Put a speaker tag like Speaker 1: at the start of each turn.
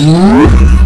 Speaker 1: Yeah.